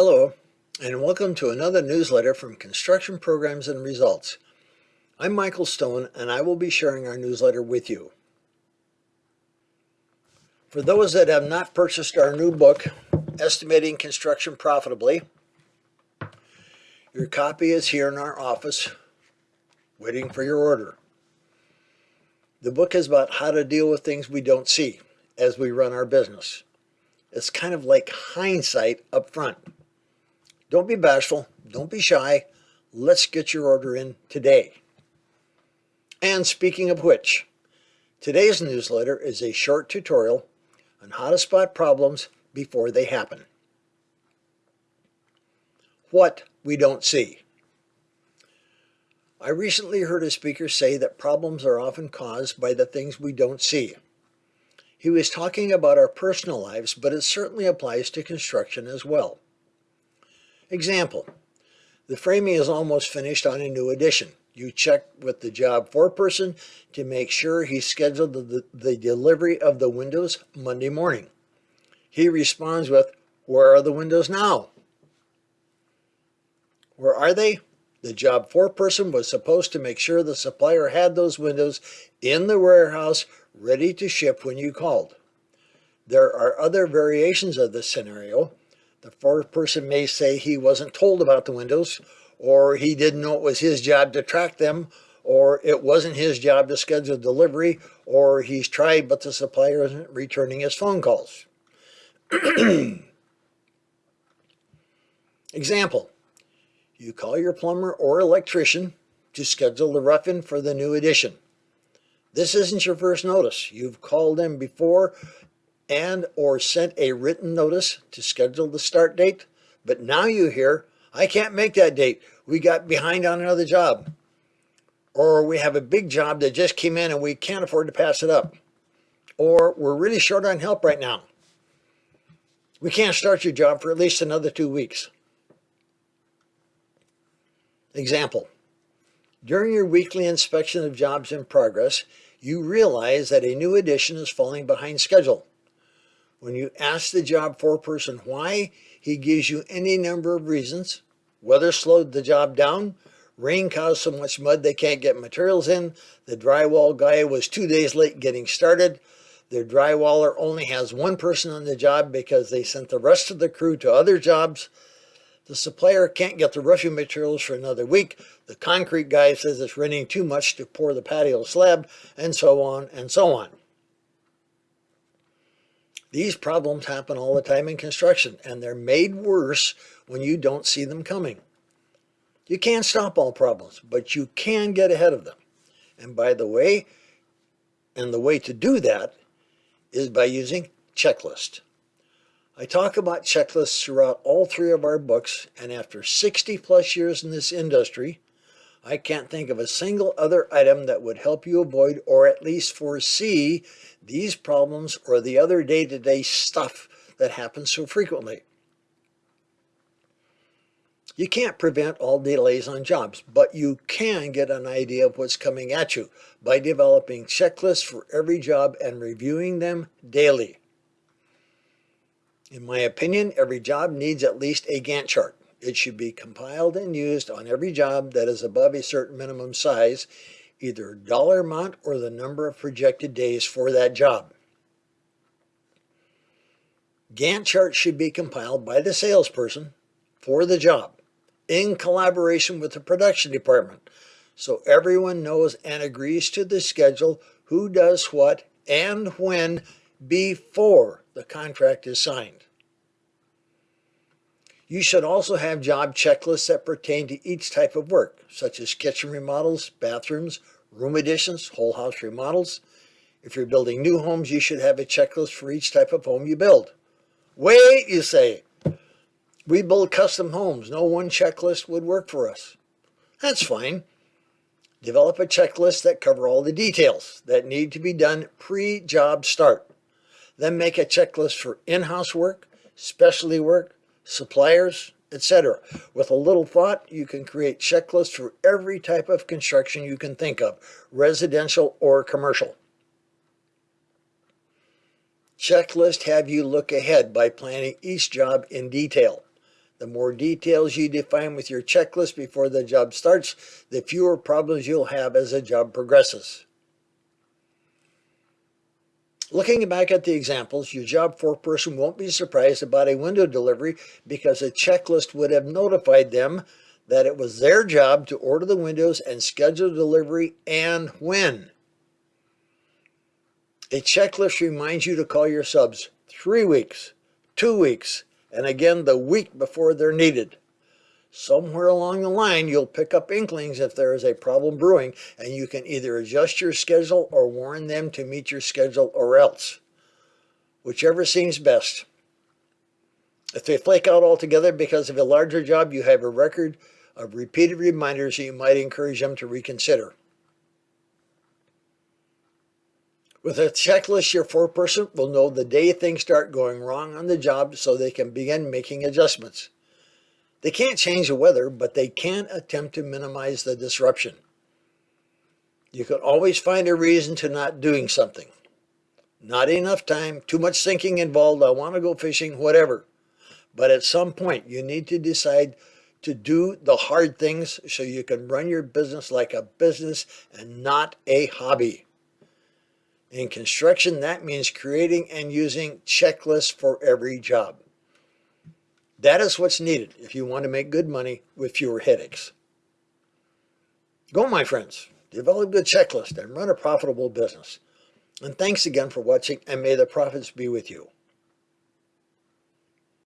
Hello, and welcome to another newsletter from Construction Programs and Results. I'm Michael Stone, and I will be sharing our newsletter with you. For those that have not purchased our new book, Estimating Construction Profitably, your copy is here in our office, waiting for your order. The book is about how to deal with things we don't see as we run our business. It's kind of like hindsight up front. Don't be bashful. Don't be shy. Let's get your order in today. And speaking of which, today's newsletter is a short tutorial on how to spot problems before they happen. What we don't see. I recently heard a speaker say that problems are often caused by the things we don't see. He was talking about our personal lives, but it certainly applies to construction as well. Example, the framing is almost finished on a new addition. You check with the job foreperson to make sure he scheduled the, the delivery of the windows Monday morning. He responds with, where are the windows now? Where are they? The job foreperson was supposed to make sure the supplier had those windows in the warehouse ready to ship when you called. There are other variations of this scenario. The first person may say he wasn't told about the windows, or he didn't know it was his job to track them, or it wasn't his job to schedule delivery, or he's tried but the supplier isn't returning his phone calls. Example, you call your plumber or electrician to schedule the rough-in for the new addition. This isn't your first notice. You've called them before and or sent a written notice to schedule the start date, but now you hear, I can't make that date. We got behind on another job. Or we have a big job that just came in and we can't afford to pass it up. Or we're really short on help right now. We can't start your job for at least another two weeks. Example, during your weekly inspection of jobs in progress, you realize that a new addition is falling behind schedule. When you ask the job foreperson why, he gives you any number of reasons. Weather slowed the job down, rain caused so much mud they can't get materials in, the drywall guy was two days late getting started, the drywaller only has one person on the job because they sent the rest of the crew to other jobs, the supplier can't get the roofing materials for another week. The concrete guy says it's raining too much to pour the patio slab, and so on and so on. These problems happen all the time in construction, and they're made worse when you don't see them coming. You can't stop all problems, but you can get ahead of them. And by the way, and the way to do that is by using checklist. I talk about checklists throughout all three of our books, and after 60 plus years in this industry, I can't think of a single other item that would help you avoid or at least foresee these problems or the other day-to-day -day stuff that happens so frequently. You can't prevent all delays on jobs, but you can get an idea of what's coming at you by developing checklists for every job and reviewing them daily. In my opinion, every job needs at least a Gantt chart. It should be compiled and used on every job that is above a certain minimum size, either dollar amount or the number of projected days for that job. Gantt chart should be compiled by the salesperson for the job in collaboration with the production department so everyone knows and agrees to the schedule, who does what, and when before the contract is signed. You should also have job checklists that pertain to each type of work, such as kitchen remodels, bathrooms, room additions, whole house remodels. If you're building new homes, you should have a checklist for each type of home you build. Wait, you say. We build custom homes. No one checklist would work for us. That's fine. Develop a checklist that cover all the details that need to be done pre-job start. Then make a checklist for in-house work, specialty work, suppliers, etc. With a little thought, you can create checklists for every type of construction you can think of, residential or commercial. Checklist have you look ahead by planning each job in detail. The more details you define with your checklist before the job starts, the fewer problems you'll have as the job progresses. Looking back at the examples, your job foreperson won't be surprised about a window delivery because a checklist would have notified them that it was their job to order the windows and schedule delivery and when. A checklist reminds you to call your subs three weeks, two weeks, and again the week before they're needed. Somewhere along the line, you'll pick up inklings if there is a problem brewing, and you can either adjust your schedule or warn them to meet your schedule or else. Whichever seems best. If they flake out altogether because of a larger job, you have a record of repeated reminders that you might encourage them to reconsider. With a checklist, your foreperson will know the day things start going wrong on the job so they can begin making adjustments. They can't change the weather, but they can attempt to minimize the disruption. You can always find a reason to not doing something. Not enough time, too much thinking involved, I want to go fishing, whatever. But at some point, you need to decide to do the hard things so you can run your business like a business and not a hobby. In construction, that means creating and using checklists for every job. That is what's needed if you want to make good money with fewer headaches. Go, my friends. Develop a good checklist and run a profitable business. And thanks again for watching, and may the profits be with you.